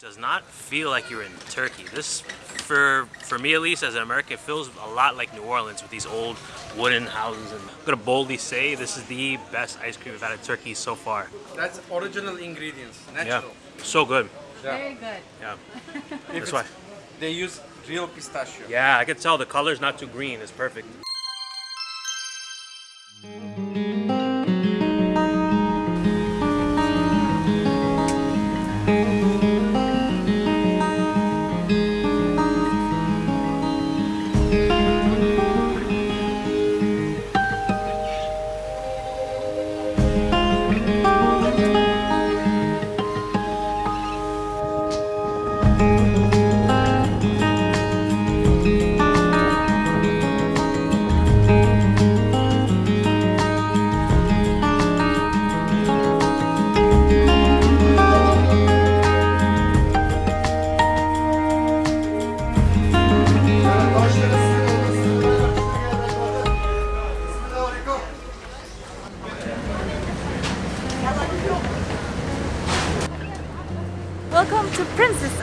Does not feel like you're in Turkey. This, for for me at least, as an American, feels a lot like New Orleans with these old wooden houses. And I'm gonna boldly say this is the best ice cream we've had in Turkey so far. That's original ingredients, natural. Yeah, so good. Yeah. Very good. Yeah, that's why. They use real pistachio. Yeah, I can tell the color's not too green. It's perfect.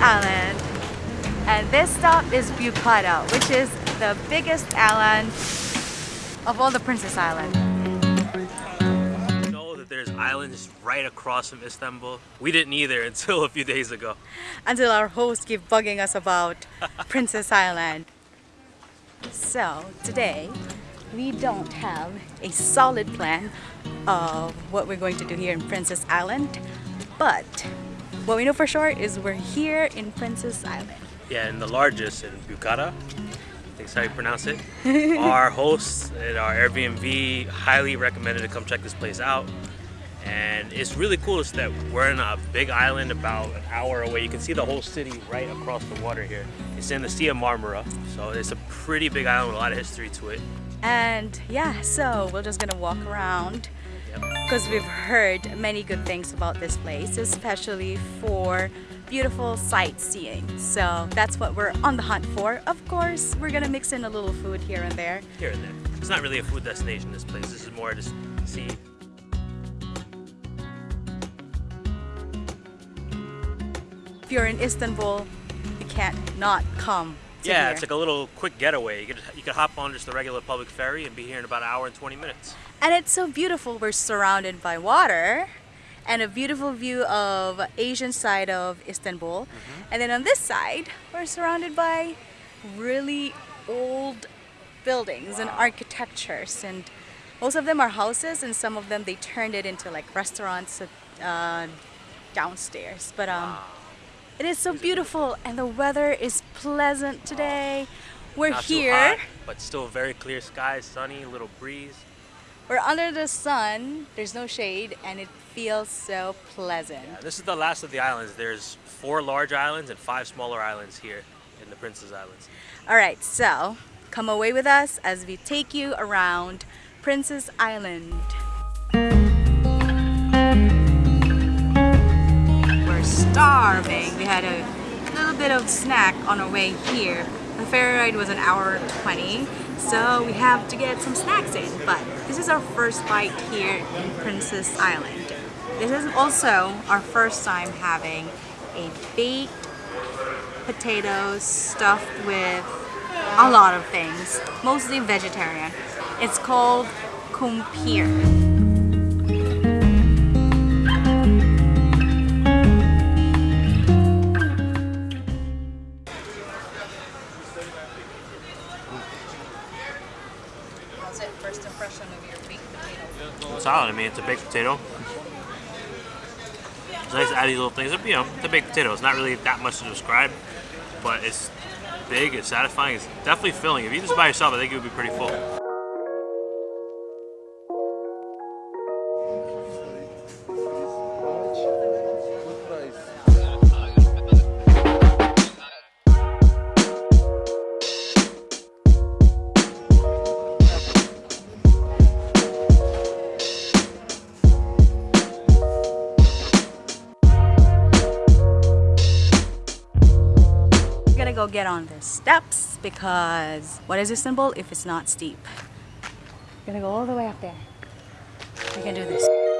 Island. And this stop is Bucata, which is the biggest island of all the Princess Island. You know that there's islands right across from Istanbul. We didn't either until a few days ago. Until our host keep bugging us about Princess Island. So today we don't have a solid plan of what we're going to do here in Princess Island, but what we know for sure is we're here in Princess Island. Yeah, and the largest in Bukhara. I think that's how you pronounce it. our hosts at our Airbnb highly recommended to come check this place out. And it's really cool is that we're in a big island about an hour away. You can see the whole city right across the water here. It's in the Sea of Marmara, so it's a pretty big island with a lot of history to it. And yeah, so we're just gonna walk around. Because we've heard many good things about this place, especially for beautiful sightseeing. So that's what we're on the hunt for. Of course, we're gonna mix in a little food here and there. Here and there. It's not really a food destination, this place. This is more just see. If you're in Istanbul, you can't not come to Yeah, here. it's like a little quick getaway. You could, you could hop on just the regular public ferry and be here in about an hour and 20 minutes. And it's so beautiful. We're surrounded by water and a beautiful view of Asian side of Istanbul. And then on this side, we're surrounded by really old buildings and architectures and most of them are houses and some of them they turned it into like restaurants uh, downstairs. But um, it is so beautiful and the weather is pleasant today. We're Not here. hot, but still very clear skies, sunny, little breeze. We're under the sun, there's no shade, and it feels so pleasant. Yeah, this is the last of the islands. There's four large islands and five smaller islands here in the Princess Islands. All right, so come away with us as we take you around Princess Island. We're starving. We had a little bit of snack on our way here. The ferry ride was an hour 20, so we have to get some snacks in. But this is our first bite here in Princess Island. This is also our first time having a baked potato stuffed with a lot of things, mostly vegetarian. It's called kumpir. Mean, it's a baked potato. It's nice to add these little things. You know, it's a baked potato. It's not really that much to describe, but it's big, it's satisfying, it's definitely filling. If you this by yourself, I think it would be pretty full. Get on the steps because what is Istanbul if it's not steep? We're gonna go all the way up there. We can do this.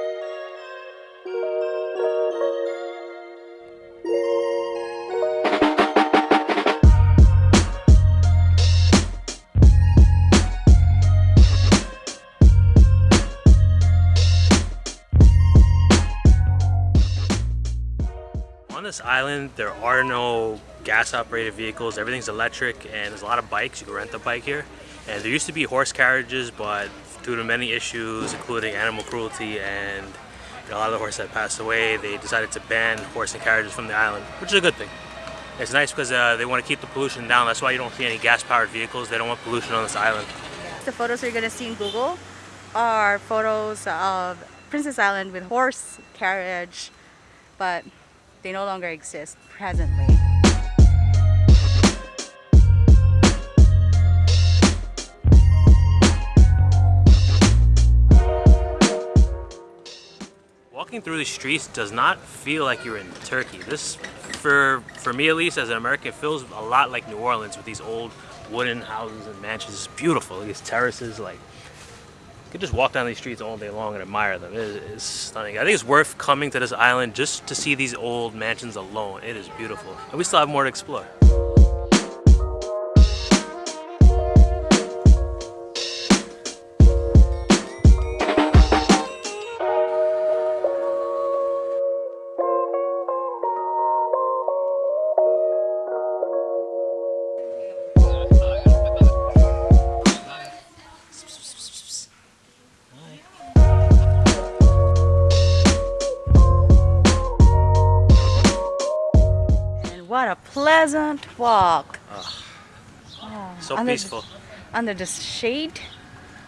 Island, there are no gas-operated vehicles. Everything's electric, and there's a lot of bikes. You can rent a bike here. And there used to be horse carriages, but due to many issues, including animal cruelty and you know, a lot of the horses that passed away, they decided to ban horse and carriages from the island, which is a good thing. It's nice because uh, they want to keep the pollution down. That's why you don't see any gas-powered vehicles. They don't want pollution on this island. The photos you're gonna see in Google are photos of Princess Island with horse carriage, but they no longer exist presently. Walking through the streets does not feel like you're in Turkey. This, for for me at least, as an American, feels a lot like New Orleans with these old wooden houses and mansions. It's beautiful. These terraces, like you could just walk down these streets all day long and admire them. It is it's stunning. I think it's worth coming to this island just to see these old mansions alone. It is beautiful, and we still have more to explore. A pleasant walk. Ah. So Under- peaceful. Under the shade,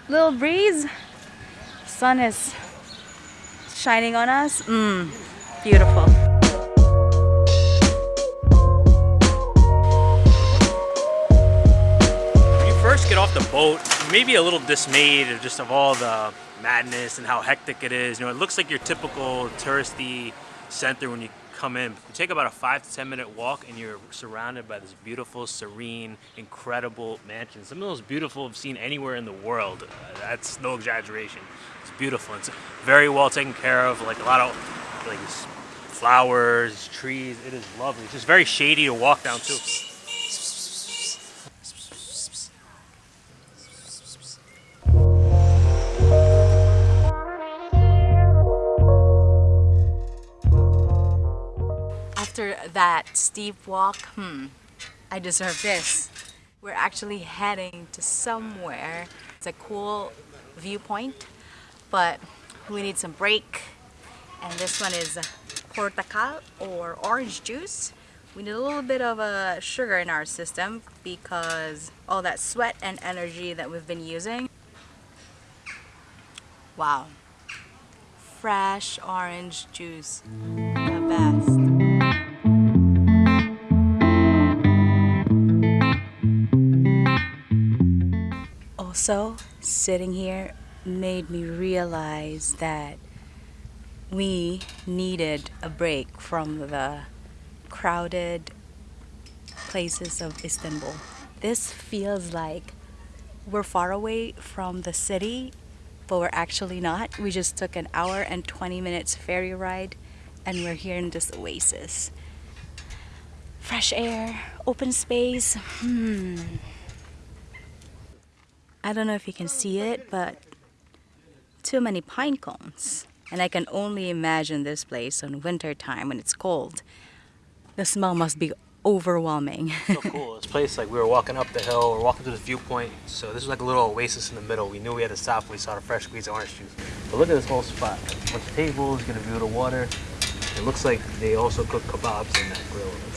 little breeze, sun is shining on us. Mmm, beautiful. When you first get off the boat, maybe a little dismayed of just of all the madness and how hectic it is. You know, it looks like your typical touristy center when you come in. You take about a five to ten minute walk and you're surrounded by this beautiful, serene, incredible mansion. Some of the most beautiful I've seen anywhere in the world. Uh, that's no exaggeration. It's beautiful. It's very well taken care of. Like a lot of like flowers, trees. It is lovely. It's just very shady to walk down too. After that steep walk, hmm, I deserve this. We're actually heading to somewhere. It's a cool viewpoint, but we need some break. And this one is portakal or orange juice. We need a little bit of a sugar in our system because all that sweat and energy that we've been using. Wow. Fresh orange juice. The best. Also, sitting here made me realize that we needed a break from the crowded places of Istanbul. This feels like we're far away from the city, but we're actually not. We just took an hour and 20 minutes ferry ride and we're here in this oasis. Fresh air, open space. Hmm. I don't know if you can see it, but too many pine cones. And I can only imagine this place on winter time when it's cold. The smell must be overwhelming. so cool. This place, like we were walking up the hill, we're walking to the viewpoint. So this is like a little oasis in the middle. We knew we had to stop when we saw the fresh squeezed orange juice. But look at this whole spot. A bunch of tables, get a view of the water. It looks like they also cook kebabs in that grill over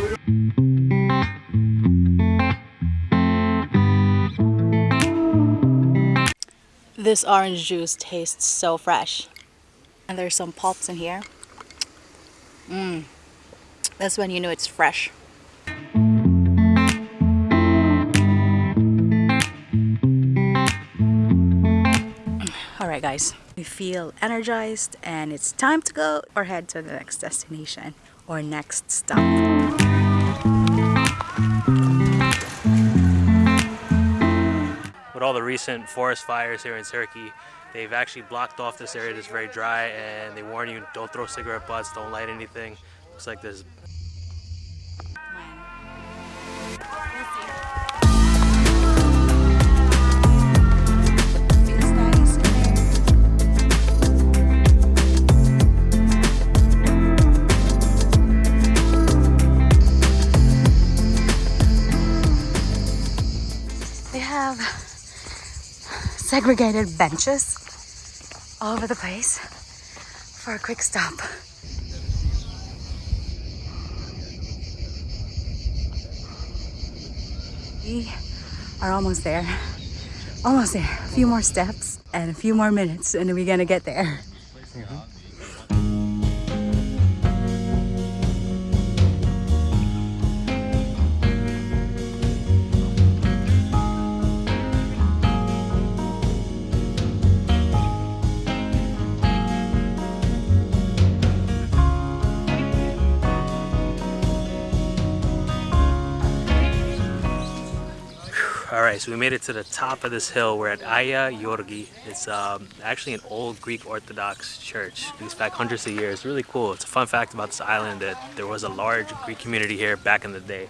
there. This orange juice tastes so fresh. And there's some pulps in here. Mmm. That's when you know it's fresh. Mm. Alright guys, we feel energized and it's time to go or head to the next destination or next stop. All the recent forest fires here in Turkey, they've actually blocked off this area that's very dry and they warn you don't throw cigarette butts, don't light anything. Looks like there's segregated benches all over the place for a quick stop. We are almost there. Almost there. A few more steps and a few more minutes, and we're gonna get there. All right, so we made it to the top of this hill. We're at Aya Yorgi. It's um, actually an old Greek Orthodox church. It dates back hundreds of years. Really cool. It's a fun fact about this island that there was a large Greek community here back in the day.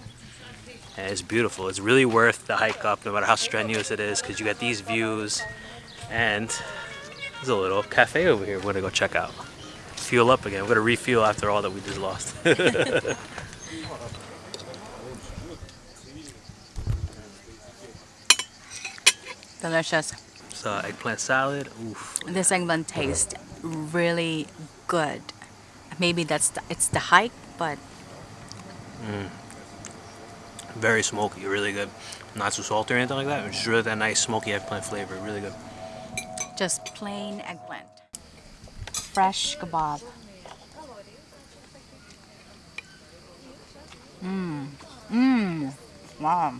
And it's beautiful. It's really worth the hike up, no matter how strenuous it is, because you got these views. And there's a little cafe over here we're gonna go check out. Fuel up again. We're gonna refuel after all that we just lost. Delicious. so eggplant salad. Oof. This eggplant tastes really good. Maybe that's the, it's the hike, but mm. Very smoky, really good. Not too salty or anything like that. It's really that nice smoky eggplant flavor, really good. just plain eggplant. Fresh kebab. Mmm. Mmm. Wow.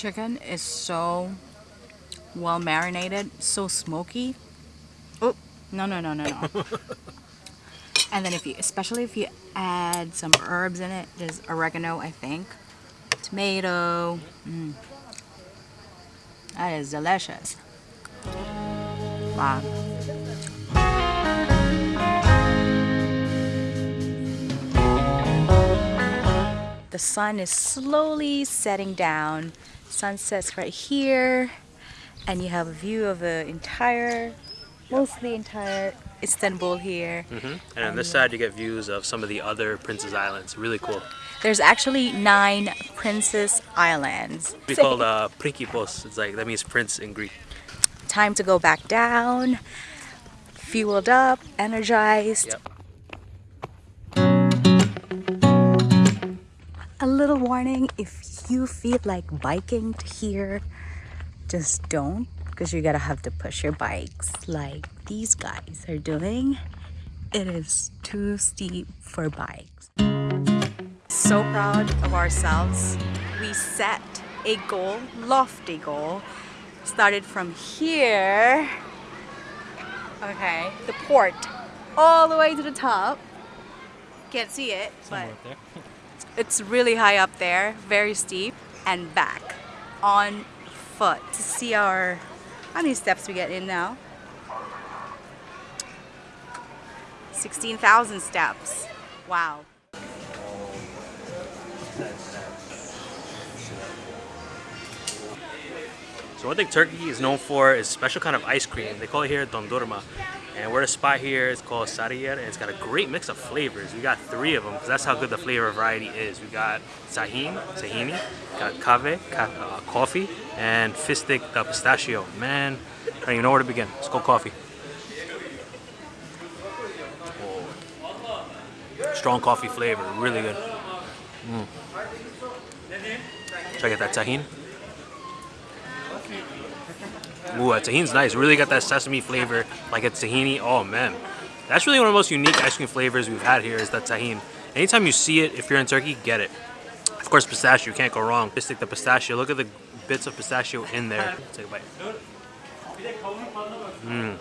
Chicken is so well marinated, so smoky. Oh, no, no, no, no, no. and then if you, especially if you add some herbs in it, there's oregano, I think, tomato. Mm. That is delicious. Wow. The sun is slowly setting down. Sunset's right here, and you have a view of the entire, mostly entire Istanbul here. And on this side, you get views of some of the other Princess Islands. Really cool. There's actually nine Princess Islands. We called uh, Prinkipos. It's like that means prince in Greek. Time to go back down, fueled up, energized. Yep. A little warning if you feel like biking here, just don't because you're gonna have to push your bikes like these guys are doing. It is too steep for bikes. So proud of ourselves. We set a goal, lofty goal. Started from here, okay, the port, all the way to the top. Can't see it, but it's really high up there, very steep, and back on foot to see our how many steps we get in now. 16,000 steps. Wow. So one thing Turkey is known for is special kind of ice cream. They call it here dondurma. And we're at a spot here, it's called Sarıyer, and it's got a great mix of flavors. We got three of them, because that's how good the flavor variety is. We got tahin, tahini, got kahve, uh, coffee, and fıstık the pistachio. Man, I don't even know where to begin. Let's go coffee. Oh. Strong coffee flavor, really good. Mm. Check out that tahin. Ooh, that tahin's nice. Really got that sesame flavor, like a tahini. Oh man, that's really one of the most unique ice cream flavors we've had here is that tahin. Anytime you see it, if you're in Turkey, get it. Of course, pistachio, you can't go wrong. Just like the pistachio. Look at the bits of pistachio in there. Take a bite. Mm.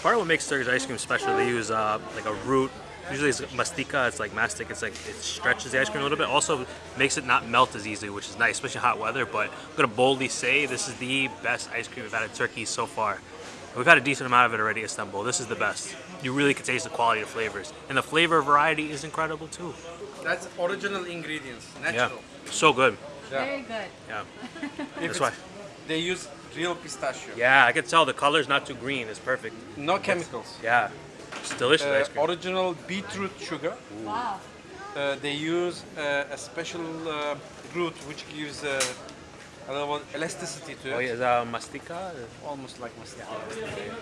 Part of what makes Turkish ice cream special, they use uh, like a root. Usually it's mastika, it's like mastic, it's like it stretches the ice cream a little bit. Also makes it not melt as easily, which is nice, especially in hot weather. But I'm gonna boldly say this is the best ice cream we've had in Turkey so far. And We've had a decent amount of it already in Istanbul. This is the best. You really can taste the quality of flavors. And the flavor variety is incredible too. That's original ingredients, natural. Yeah. So good. Yeah. Very good. Yeah. That's it's- why. They use real pistachio. Yeah, I can tell the color's not too green. It's perfect. No chemicals. Yeah. It's delicious Uh, ice cream. original beetroot sugar. Wow. Uh, they use uh, a special uh, root which gives uh, a little elasticity to it. Oh, yeah, is that mastika? Almost like mastic.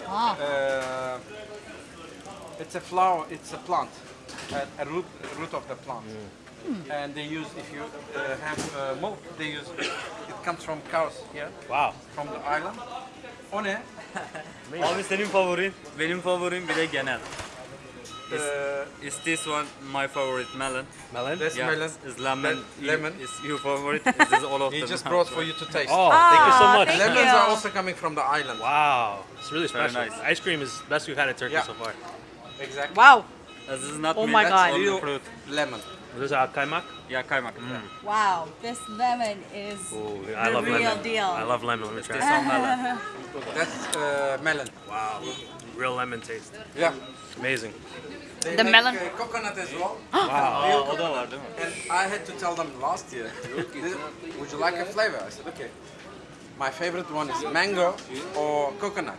Ah. Uh, it's a flower. It's a plant, a, a root, a root of the plant. And they use if you uh, have uh, milk, they use it comes from cows here Wow. from the island. O ne? Abi senin favorin? Benim favorim bir de genel. Uh, Is this one my favorite melon? Melon? That's Yeah, melon. Is lemon. Le- lemon. Is your favorite? This is all of He them. just brought for you to taste. Oh, thank you so Ah, much. Lemons you. are also coming from the island. Wow. It's really Very special. nice. Ice cream is best we've had in Turkey Yeah. so far. Exactly. Wow. This is not Oh milk, my that's God. Real fruit. lemon. This is our kaymak. Yeah, kaymak. Wow. This lemon is Ooh, I The love real lemon. deal. I love lemon. Let me try This it. one melon. That's uh, melon. Wow. Real lemon taste. Yeah. Amazing. They The make, melon- uh, coconut as well. Wow. Aa, o da var değil? And I had to tell them last year, would you like a flavor? I said, okay. My favorite one is mango or coconut.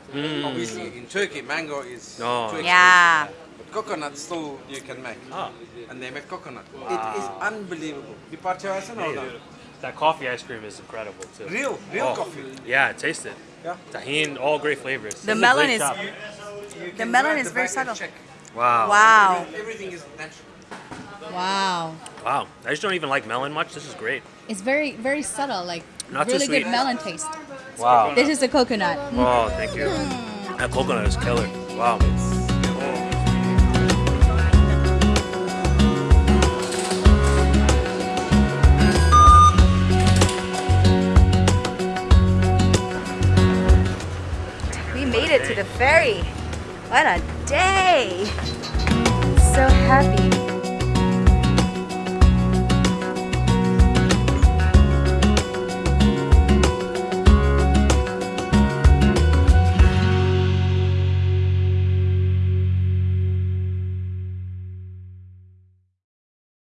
Obviously, in Turkey, mango is Mm. Oh. too expensive. Yeah. But coconut still you can make. Ah. And they make coconut. Wow. It is unbelievable. Bir parça versene oradan. That coffee ice cream is incredible too. Real, real Oh. coffee. Yeah, taste it. Yeah. Tahini, all great flavors. The This melon is- shop. You The melon is the very subtle. check. Wow. Wow. Everything is natural. Wow. Wow. I just don't even like melon much. This is great. It's very, very subtle, like Not too really good melon taste. Wow. This is a coconut. Oh, thank you. That coconut is killer. Wow.